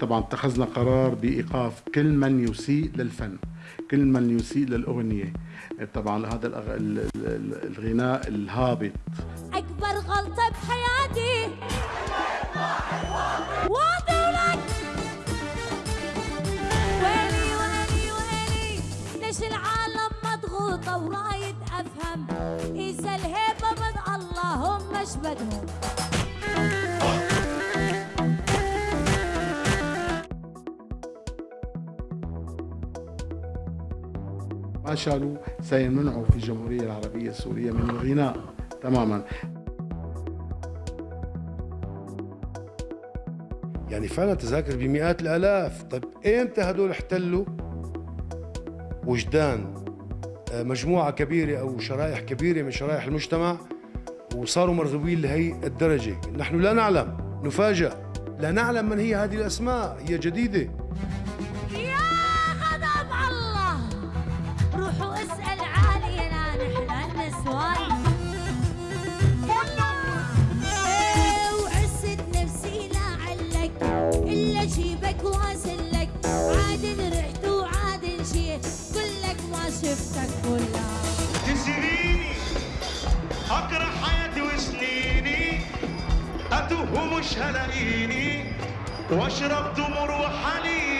طبعا اتخذنا قرار بإيقاف كل من يسيء للفن كل من يسيء للأغنية. طبعا هذا الغناء الهابط. أكبر غلطة بحياتي. واطي ولك ويلي ويلي ويلي. ليش العالم مضغوطة ورايد أفهم؟ إذا الهيبة من الله هم مش بدهم؟ ما شالوا سيمنعوا في الجمهورية العربية السورية من الغناء تماما. يعني فعلا تذاكر بمئات الآلاف. طيب ايمتى هدول احتلوا؟ وجدان آه، مجموعة كبيرة أو شرائح كبيرة من شرائح المجتمع وصاروا مرغوبين لهي الدرجة. نحن لا نعلم نفاجأ. لا نعلم من هي هذه الأسماء هي جديدة. إلا جيبك واسلك عاد رحت وعاد جيت. كلك ما شفتك كلها. تسريني اكره حياتي وسنيني. اتوه ومش هلاقيني وأشرب تمر وحليب.